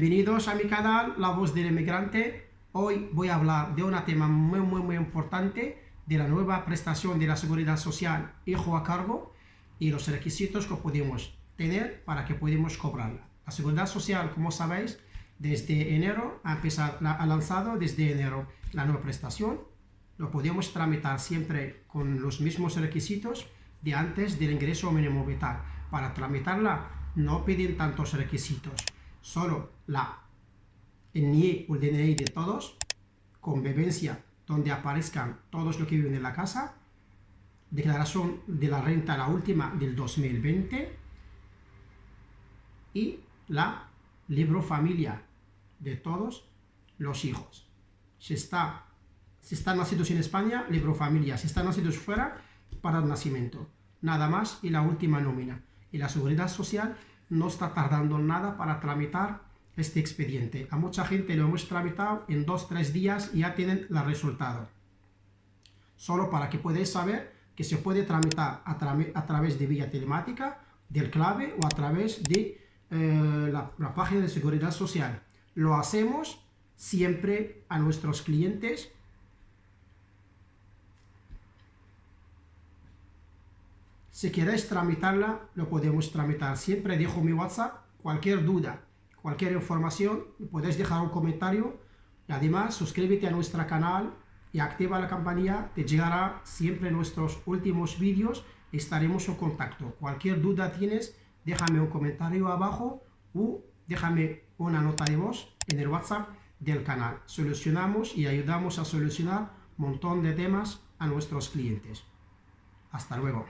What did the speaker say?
Bienvenidos a mi canal, La Voz del Inmigrante. Hoy voy a hablar de un tema muy, muy, muy importante de la nueva prestación de la Seguridad Social Hijo a Cargo y los requisitos que podemos tener para que podamos cobrarla. La Seguridad Social, como sabéis, desde enero ha, empezado, ha lanzado desde enero la nueva prestación. Lo podemos tramitar siempre con los mismos requisitos de antes del ingreso mínimo vital. Para tramitarla no piden tantos requisitos solo la, el NIE o el DNI de todos, convivencia donde aparezcan todos los que viven en la casa, declaración de la renta, la última del 2020, y la libro familia de todos los hijos. Si, está, si están nacidos en España, libro familia. Si están nacidos fuera, para el nacimiento. Nada más y la última nómina. Y la seguridad social no está tardando nada para tramitar este expediente. A mucha gente lo hemos tramitado en dos, tres días y ya tienen el resultado. Solo para que podáis saber que se puede tramitar a, través de vía telemática, del clave o a través de eh, la página de seguridad social. Lo hacemos siempre a nuestros clientes Si queréis tramitarla, lo podemos tramitar. Siempre dejo mi WhatsApp. Cualquier duda, cualquier información, podéis dejar un comentario. Y además, suscríbete a nuestro canal y activa la campanilla. Te llegará siempre nuestros últimos vídeos. Estaremos en contacto. Cualquier duda tienes, déjame un comentario abajo o déjame una nota de voz en el WhatsApp del canal. Solucionamos y ayudamos a solucionar montón de temas a nuestros clientes. Hasta luego.